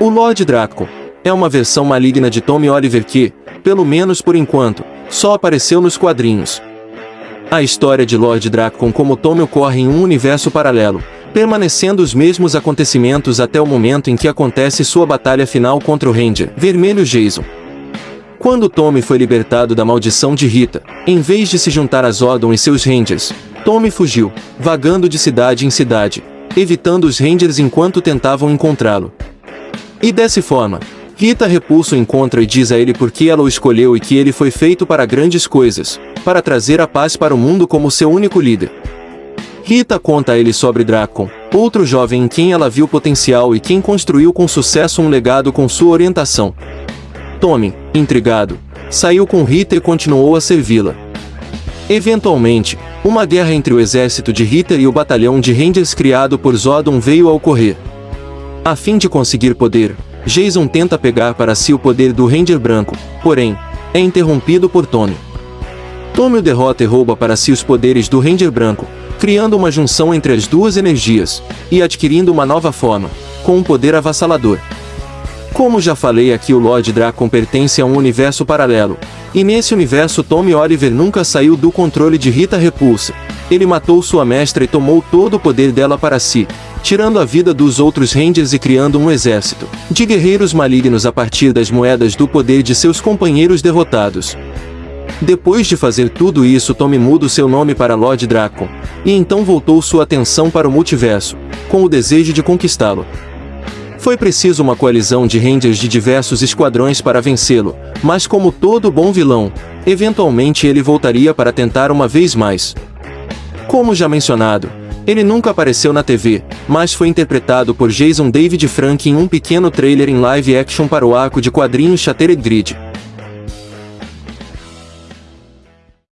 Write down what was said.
O Lord Draco é uma versão maligna de Tommy Oliver que, pelo menos por enquanto, só apareceu nos quadrinhos. A história de Lord Draco como Tommy ocorre em um universo paralelo, permanecendo os mesmos acontecimentos até o momento em que acontece sua batalha final contra o Ranger Vermelho Jason. Quando Tommy foi libertado da maldição de Rita, em vez de se juntar a Zordon e seus Rangers, Tommy fugiu, vagando de cidade em cidade, evitando os Rangers enquanto tentavam encontrá-lo. E dessa forma, Rita repulsa o encontra e diz a ele por que ela o escolheu e que ele foi feito para grandes coisas, para trazer a paz para o mundo como seu único líder. Rita conta a ele sobre Dracon, outro jovem em quem ela viu potencial e quem construiu com sucesso um legado com sua orientação. Tommy, intrigado, saiu com Rita e continuou a servi-la. Eventualmente, uma guerra entre o exército de Rita e o batalhão de Rangers criado por Zodon veio a ocorrer. A fim de conseguir poder, Jason tenta pegar para si o poder do Ranger branco, porém, é interrompido por Tommy. Tommy o derrota e rouba para si os poderes do Ranger branco, criando uma junção entre as duas energias, e adquirindo uma nova forma, com um poder avassalador. Como já falei aqui o Lord Dracon pertence a um universo paralelo, e nesse universo Tommy Oliver nunca saiu do controle de Rita Repulsa. Ele matou sua mestra e tomou todo o poder dela para si, tirando a vida dos outros Rangers e criando um exército de guerreiros malignos a partir das moedas do poder de seus companheiros derrotados. Depois de fazer tudo isso Tommy muda seu nome para Lord Dracon, e então voltou sua atenção para o multiverso, com o desejo de conquistá-lo. Foi preciso uma coalizão de Rangers de diversos esquadrões para vencê-lo, mas como todo bom vilão, eventualmente ele voltaria para tentar uma vez mais. Como já mencionado, ele nunca apareceu na TV, mas foi interpretado por Jason David Frank em um pequeno trailer em live action para o arco de quadrinhos Shattered Grid.